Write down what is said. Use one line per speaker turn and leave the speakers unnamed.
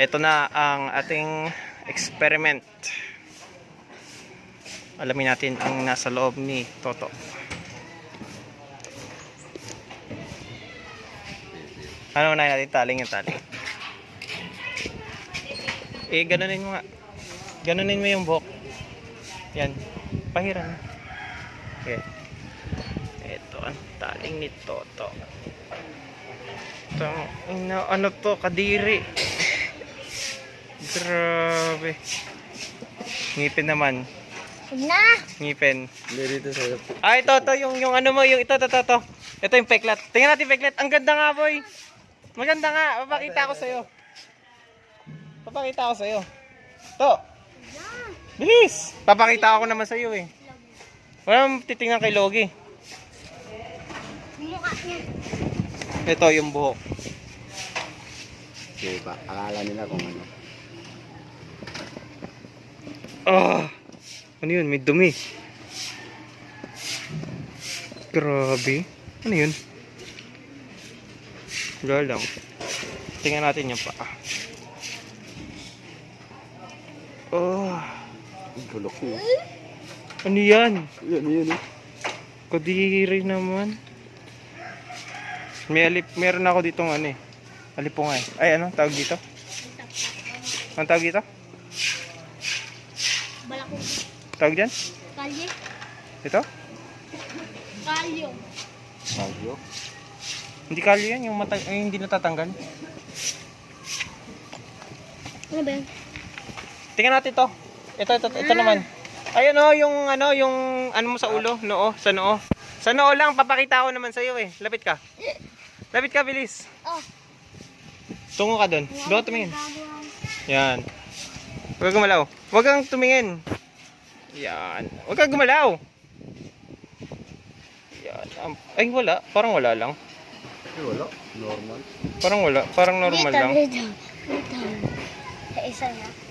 Ito na ang ating experiment. Alamin natin ang nasa loob ni Toto. Ano unahin natin? Taling yung taling. Eh, ganunin mo nga. Ganunin mo yung buhok. Yan. Pahiran. Okay. Ito ang taling ni Toto. Ito, ina, ano to, kadiri. Grabe. Ngipin naman.
Na!
Ngipin.
Hindi dito sa'yo.
Ay, ito, ito, yung, yung ano mo, yung ito, ito, ito, ito. Ito yung peklat. Tingnan natin peklat. Ang ganda nga, boy. Maganda nga. Papakita ko sa'yo. Papakita ko sa'yo. To. Bilis. Papakita ko naman sa'yo eh. Walang titingnan kay Logi.
Mukha niya.
Ito yung buhok.
Okay pa. Akala nila kung ano.
Ah! Ano yun? May dumi. Grabe. Ano yun? Wala lang. Tingnan natin yung paa. Oh,
Bulok niya.
ano yan?
Yan, yun eh.
Kadiri naman. May alip, meron ako ditong ano eh. Alipunga eh. Ay, ano? Tawag dito? Ang tawag dito?
Balakong
Tawag dyan?
kalye.
Ito?
Kalyo.
Bagyo.
Hindi kalyo yan, yung mata ay, hindi natatanggal.
Ano ba yan?
Tingnan natin to. Ito, ito, ito naman. Ayun oh, yung ano, yung ano mo sa ulo, noo, sa noo. Sa noo lang, papakita ko naman sa iyo eh. Lapit ka. Lapit ka, bilis.
Oh.
Tungo ka doon. Doon tumingin. Yan. Huwag kang gumalaw. Huwag kang tumingin. Yan. Huwag kang gumalaw. Yan. Ay, wala. Parang wala lang.
Eh, wala. Normal.
Parang wala. Parang normal lang.
Dito, dito. Sa isa na.